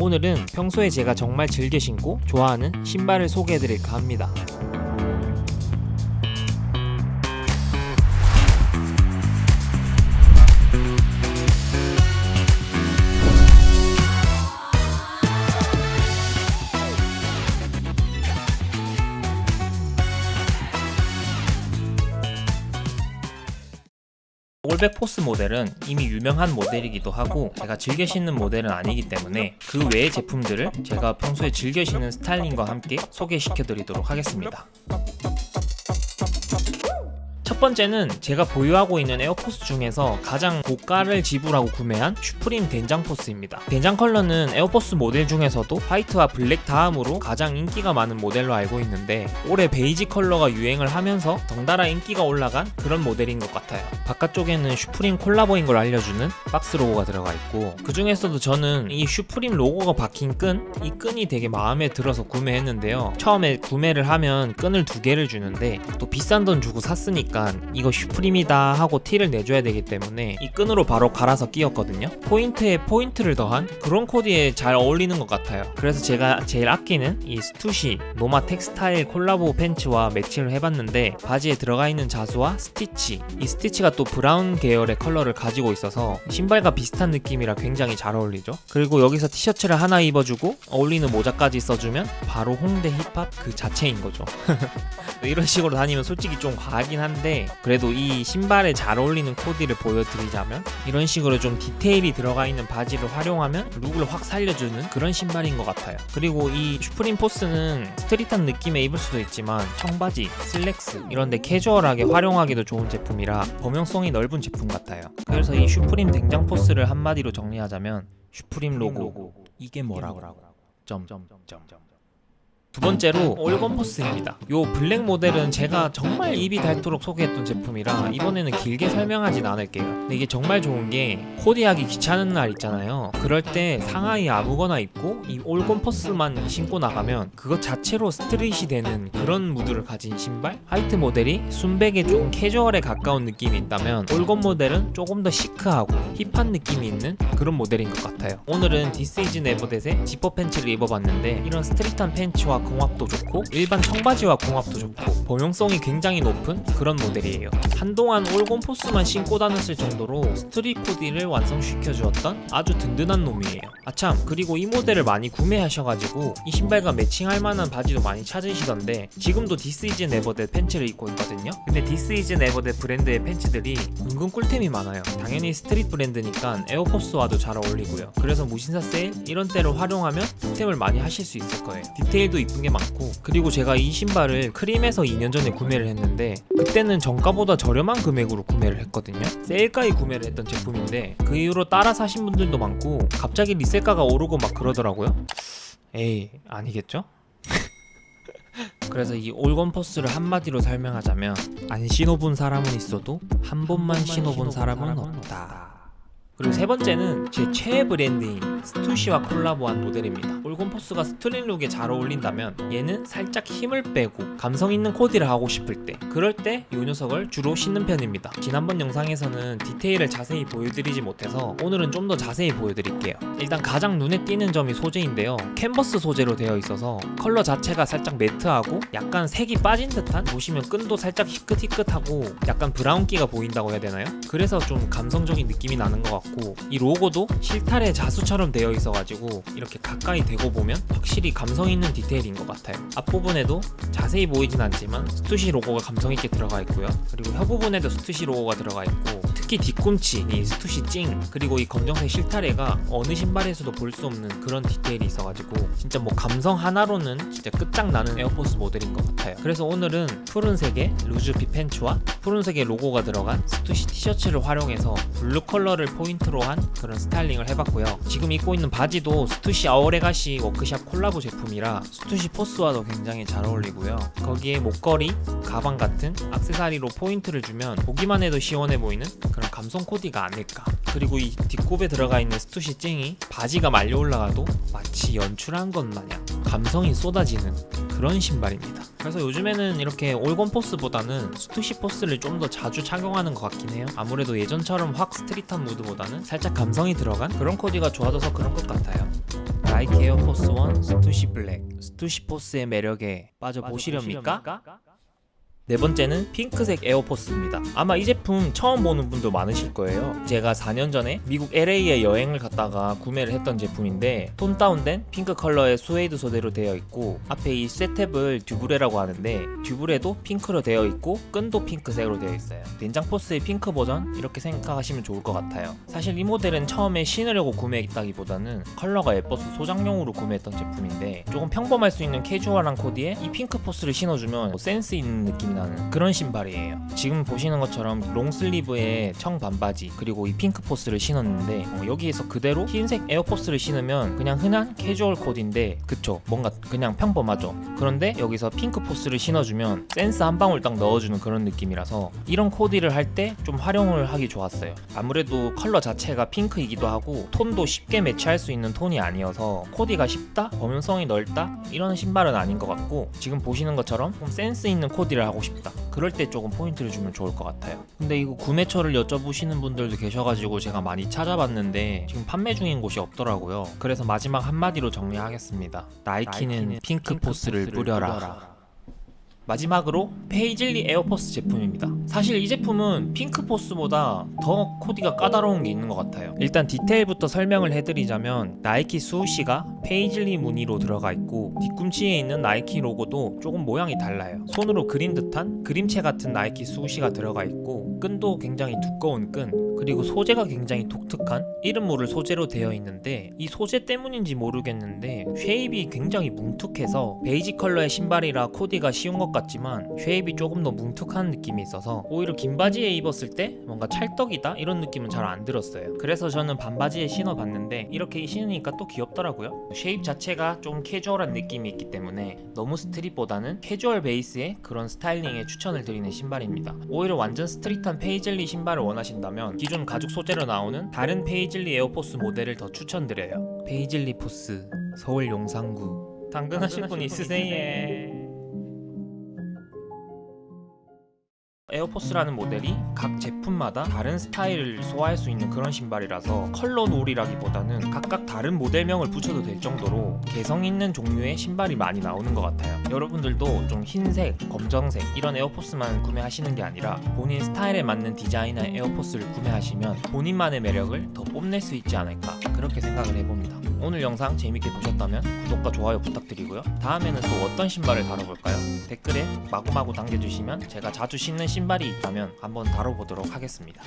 오늘은 평소에 제가 정말 즐겨 신고 좋아하는 신발을 소개해드릴까 합니다. 올백 포스 모델은 이미 유명한 모델이기도 하고 제가 즐겨 신는 모델은 아니기 때문에 그 외의 제품들을 제가 평소에 즐겨 신는 스타일링과 함께 소개시켜 드리도록 하겠습니다 첫 번째는 제가 보유하고 있는 에어포스 중에서 가장 고가를 지불하고 구매한 슈프림 된장 포스입니다. 된장 컬러는 에어포스 모델 중에서도 화이트와 블랙 다음으로 가장 인기가 많은 모델로 알고 있는데 올해 베이지 컬러가 유행을 하면서 덩달아 인기가 올라간 그런 모델인 것 같아요. 바깥쪽에는 슈프림 콜라보인 걸 알려주는 박스 로고가 들어가 있고 그 중에서도 저는 이 슈프림 로고가 박힌 끈, 이 끈이 되게 마음에 들어서 구매했는데요. 처음에 구매를 하면 끈을 두 개를 주는데 또 비싼 돈 주고 샀으니까 이거 슈프림이다 하고 티를 내줘야 되기 때문에 이 끈으로 바로 갈아서 끼웠거든요. 포인트에 포인트를 더한 그런 코디에 잘 어울리는 것 같아요. 그래서 제가 제일 아끼는 이 스투시 노마 텍스타일 콜라보 팬츠와 매치를 해봤는데 바지에 들어가 있는 자수와 스티치 이 스티치가 또 브라운 계열의 컬러를 가지고 있어서 신발과 비슷한 느낌이라 굉장히 잘 어울리죠. 그리고 여기서 티셔츠를 하나 입어주고 어울리는 모자까지 써주면 바로 홍대 힙합 그 자체인 거죠. 이런 식으로 다니면 솔직히 좀 과하긴 한데 그래도 이 신발에 잘 어울리는 코디를 보여드리자면 이런 식으로 좀 디테일이 들어가 있는 바지를 활용하면 룩을 확 살려주는 그런 신발인 것 같아요. 그리고 이 슈프림 포스는 street한 느낌에 입을 수도 있지만 청바지, 슬랙스 이런데 캐주얼하게 활용하기도 좋은 제품이라 범용성이 넓은 제품 같아요. 그래서 이 슈프림 된장 포스를 한마디로 정리하자면 슈프림 로고. 이게 뭐라고? 점점점 두 번째로 올검포스입니다. 요 블랙 모델은 제가 정말 입이 닳도록 소개했던 제품이라 이번에는 길게 설명하진 않을게요. 근데 이게 정말 좋은 게 코디하기 귀찮은 날 있잖아요. 그럴 때 상하의 아무거나 입고 이 올검포스만 신고 나가면 그것 자체로 street이 되는 그런 무드를 가진 신발? 화이트 모델이 순백에 좀 캐주얼에 가까운 느낌이 있다면 올검 모델은 조금 더 시크하고 힙한 느낌이 있는 그런 모델인 것 같아요. 오늘은 디스 이즈 네버댓의 지퍼 팬츠를 입어봤는데 이런 street한 팬츠와 궁합도 좋고 일반 청바지와 궁합도 좋고 범용성이 굉장히 높은 그런 모델이에요. 한동안 올검 포스만 신고 다녔을 정도로 street 코디를 완성시켜 주었던 아주 든든한 놈이에요. 아참 그리고 이 모델을 많이 구매하셔가지고 이 신발과 매칭할 만한 바지도 많이 찾으시던데 지금도 디스 이즈 네버댓 팬츠를 입고 있거든요. 근데 디스 이즈 네버댓 브랜드의 팬츠들이 은근 꿀템이 많아요. 당연히 street 브랜드니까 에어포스와도 잘 어울리고요. 그래서 무신사 세일 이런 때를 활용하면 득템을 많이 하실 수 있을 거예요. 디테일도 이쁜 게 많고 그리고 제가 이 신발을 크림에서 2년 전에 구매를 했는데 그때는 정가보다 저렴한 금액으로 구매를 했거든요. 세일가에 구매를 했던 제품인데 그 이후로 따라 사신 분들도 많고 갑자기 resell가가 오르고 막 그러더라고요. 에이 아니겠죠? 그래서 이 올검포스를 한마디로 설명하자면 안 신어본 사람은 있어도 한 번만 신어본 사람은 없다 그리고 세 번째는 제 최애 브랜드인 스투시와 콜라보한 모델입니다. 올검포스가 street look에 잘 어울린다면 얘는 살짝 힘을 빼고 감성 있는 코디를 하고 싶을 때 그럴 때 이 녀석을 주로 신는 편입니다. 지난번 영상에서는 디테일을 자세히 보여드리지 못해서 오늘은 좀 더 자세히 보여드릴게요. 일단 가장 눈에 띄는 점이 소재인데요. 캔버스 소재로 되어 있어서 컬러 자체가 살짝 매트하고 약간 색이 빠진 듯한 보시면 끈도 살짝 희끗희끗하고 약간 브라운기가 보인다고 해야 되나요? 그래서 좀 감성적인 느낌이 나는 것 같고 이 로고도 실타래 자수처럼 되어 있어가지고 이렇게 가까이 대고 보면 확실히 감성 있는 디테일인 것 같아요. 앞부분에도 자세히 보이진 않지만 스투시 로고가 감성 있게 들어가 있고요. 그리고 혀 부분에도 스투시 로고가 들어가 있고 특히 뒤꿈치, 이 스투시 찡 그리고 이 검정색 실타래가 어느 신발에서도 볼 수 없는 그런 디테일이 있어가지고 진짜 뭐 감성 하나로는 진짜 끝장나는 에어포스 모델인 것 같아요. 그래서 오늘은 푸른색의 loose fit pants와 푸른색의 로고가 들어간 스투시 티셔츠를 활용해서 블루 컬러를 포인트로 한 그런 스타일링을 해봤고요. 지금 입고 있는 바지도 스투시 Our Legacy Work Shop 콜라보 제품이라 스투시 포스와도 굉장히 잘 어울리고요. 거기에 목걸이, 가방 같은 악세사리로 포인트를 주면 보기만 해도 시원해 보이는 그런 감성 코디가 아닐까. 그리고 이 뒷굽에 들어가 있는 스투시 찡이 바지가 말려 올라가도 마치 연출한 것 마냥 감성이 쏟아지는 그런 신발입니다. 그래서 요즘에는 이렇게 올검 포스보다는 스투시 포스를 좀 더 자주 착용하는 것 같긴 해요. 아무래도 예전처럼 확 street한 무드보다는 살짝 감성이 들어간 그런 코디가 좋아져서 그런 것 같아요. 나이키 에어포스 1 스투시 블랙. 스투시 포스의 매력에 빠져 보시렵니까? 네 번째는 핑크색 에어포스입니다. 아마 이 제품 처음 보는 분도 많으실 거예요. 제가 4년 전에 미국 LA에 여행을 갔다가 구매를 했던 제품인데 톤 다운된 핑크 컬러의 스웨이드 소재로 되어 있고 앞에 이 쇠 tab을 dubrae라고 하는데 dubrae도 핑크로 되어 있고 끈도 핑크색으로 되어 있어요. 된장 포스의 핑크 버전 이렇게 생각하시면 좋을 것 같아요. 사실 이 모델은 처음에 신으려고 구매했다기보다는 컬러가 예뻐서 소장용으로 구매했던 제품인데 조금 평범할 수 있는 캐주얼한 코디에 이 핑크 포스를 신어주면 센스 있는 느낌이 나는 그런 신발이에요. 지금 보시는 것처럼 long sleeve에 청 반바지 그리고 이 핑크 포스를 신었는데 어, 여기에서 그대로 흰색 에어포스를 신으면 그냥 흔한 캐주얼 코디인데 그쵸 뭔가 그냥 평범하죠. 그런데 여기서 핑크 포스를 신어주면 센스 한 방울 딱 넣어주는 그런 느낌이라서 이런 코디를 할 때 좀 활용을 하기 좋았어요. 아무래도 컬러 자체가 핑크이기도 하고 톤도 쉽게 매치할 수 있는 톤이 아니어서 코디가 쉽다? 범용성이 넓다? 이런 신발은 아닌 것 같고 지금 보시는 것처럼 좀 센스 있는 코디를 하고 싶다. 그럴 때 조금 포인트를 주면 좋을 것 같아요. 근데 이거 구매처를 여쭤보시는 분들도 계셔가지고 제가 많이 찾아봤는데 지금 판매 중인 곳이 없더라고요. 그래서 마지막 한마디로 정리하겠습니다. 나이키는, 핑크, 포스를 뿌려라. 마지막으로 페이즐리 에어포스 제품입니다. 사실 이 제품은 핑크포스보다 더 코디가 까다로운 게 있는 것 같아요. 일단 디테일부터 설명을 해드리자면 나이키 swoosh가 페이즐리 무늬로 들어가 있고 뒤꿈치에 있는 나이키 로고도 조금 모양이 달라요. 손으로 그린 듯한 그림체 같은 나이키 swoosh가 들어가 있고 끈도 굉장히 두꺼운 끈 그리고 소재가 굉장히 독특한 이름 모를 소재로 되어 있는데 이 소재 때문인지 모르겠는데 shape이 굉장히 뭉툭해서 베이지 컬러의 신발이라 코디가 쉬운 것 같지만 shape이 조금 더 뭉툭한 느낌이 있어서 오히려 긴 바지에 입었을 때 뭔가 찰떡이다? 이런 느낌은 잘 안 들었어요. 그래서 저는 반바지에 신어봤는데 이렇게 신으니까 또 귀엽더라고요. shape 자체가 좀 캐주얼한 느낌이 있기 때문에 너무 street보다는 캐주얼 베이스의 그런 스타일링에 추천을 드리는 신발입니다. 오히려 완전 street한 페이즐리 신발을 원하신다면 기존 가죽 소재로 나오는 다른 페이즐리 에어포스 모델을 더 추천드려요. 페이즐리 포스 서울 용산구. 당근하실 분 있으세요? 에어포스라는 모델이 각 제품마다 다른 스타일을 소화할 수 있는 그런 신발이라서 컬러 놀이라기보다는 각각 다른 모델명을 붙여도 될 정도로 개성 있는 종류의 신발이 많이 나오는 것 같아요. 여러분들도 좀 흰색, 검정색 이런 에어포스만 구매하시는 게 아니라 본인 스타일에 맞는 디자인의 에어포스를 구매하시면 본인만의 매력을 더 뽐낼 수 있지 않을까 그렇게 생각을 해봅니다. 오늘 영상 재밌게 보셨다면 구독과 좋아요 부탁드리고요. 다음에는 또 어떤 신발을 다뤄볼까요? 댓글에 마구마구 남겨주시면 제가 자주 신는 신발이 있다면 한번 다뤄보도록 하겠습니다.